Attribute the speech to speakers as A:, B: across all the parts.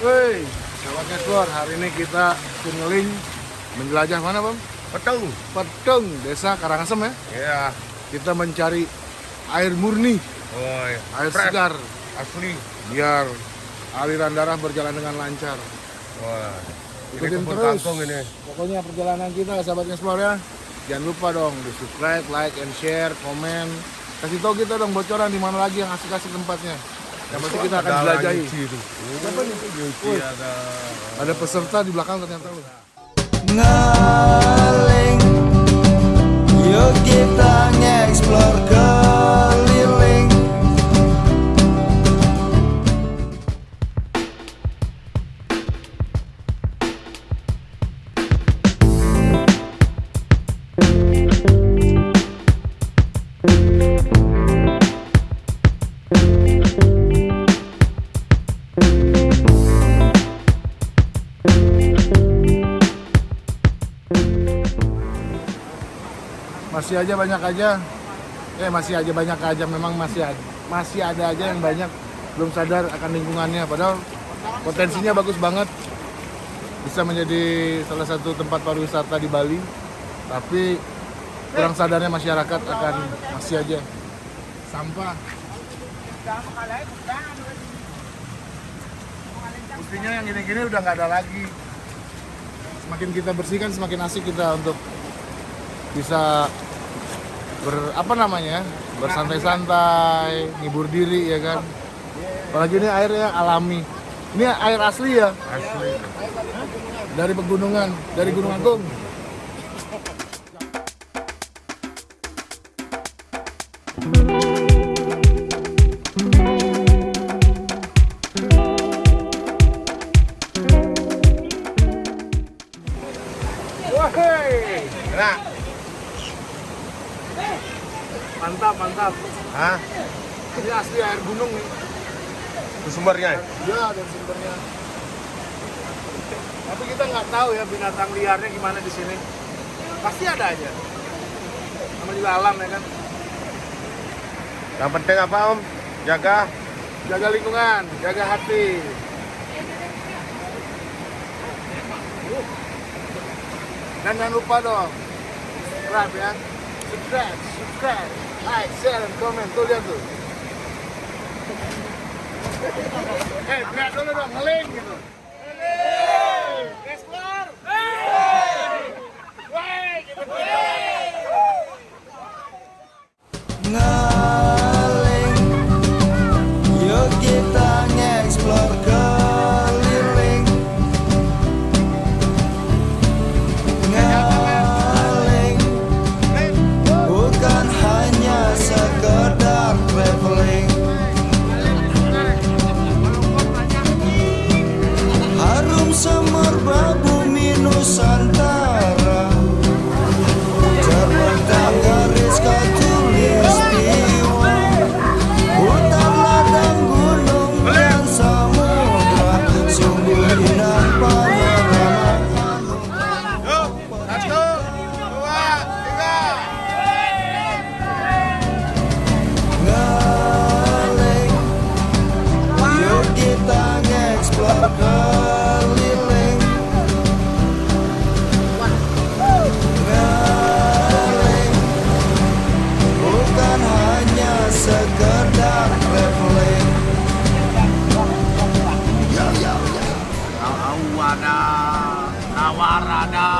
A: Woi, sahabat Explore, hari ini kita kunyeling menjelajah mana bang?
B: Petung.
A: Petung, desa Karangasem ya.
B: Ya.
A: Kita mencari air murni,
B: Woi.
A: air
B: fresh,
A: segar,
B: Asli.
A: biar aliran darah berjalan dengan lancar.
B: Wah. Ini
A: Ikutin terus.
B: ini.
A: Pokoknya perjalanan kita sahabat Explore ya. Jangan lupa dong di subscribe, like, and share, komen. Kasih tahu kita dong bocoran di mana lagi yang asik-asik tempatnya. Yang pasti kita akan jelajahi.
B: Itu.
A: Siapa nih?
B: Ada.
A: Ada peserta di belakang ternyata.
C: ngaling Yuk kita nge-explore
A: masih aja banyak aja. Eh masih aja banyak aja. Memang masih ada masih ada aja yang banyak. Belum sadar akan lingkungannya. Padahal potensinya bagus banget. Bisa menjadi salah satu tempat pariwisata di Bali. Tapi kurang sadarnya masyarakat akan masih aja. Sampah buktinya yang gini-gini udah nggak ada lagi. Semakin kita bersihkan semakin asik kita untuk bisa ber apa namanya bersantai-santai ngibur diri ya kan? Apalagi ini airnya alami. Ini air asli ya?
B: Asli.
A: dari pegunungan dari Gunung Agung mantap mantap.
B: Hah?
A: Ini asli air gunung nih.
B: Itu sumbernya.
A: Ya, dan sumbernya. Tapi kita nggak tahu ya binatang liarnya gimana di sini. Pasti ada aja. Sama juga alam ya kan.
B: Yang penting apa Om? Jaga.
A: Jaga lingkungan, jaga hati. Dan jangan lupa dong, subscribe ya. Subscribe, subscribe, like, share, dan komen. Tuh lihat tuh. Eh,
C: só. Sekedar traveling
B: Awada. Nawarada.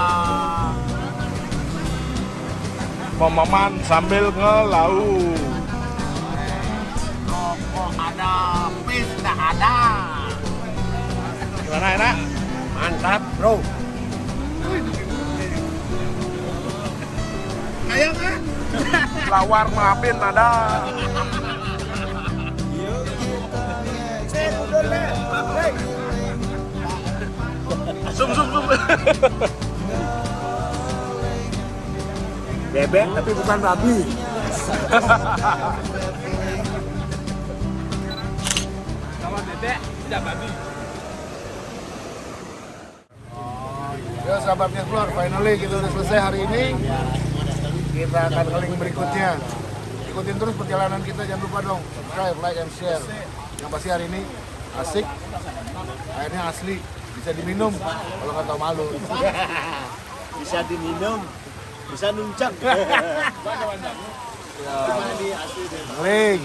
A: Memaman sambil ngelau.
B: Rokok ada, pis tak ada.
A: Gimana enak?
B: Mantap, Bro.
A: Kayak kan? Lawar maafin ada.
C: Yuk kita nge-explore
A: Zoom zoom zoom. Bebek tapi bukan babi.
D: Kalau bebek tidak babi.
A: Ya sahabat Explore, finally kita udah selesai hari ini kita akan ke link berikutnya. Ikutin terus perjalanan kita jangan lupa dong subscribe like and share. Yang pasti hari ini asik airnya asli bisa diminum kalau nggak tahu malu.
E: Bisa diminum bisa nuncak. Link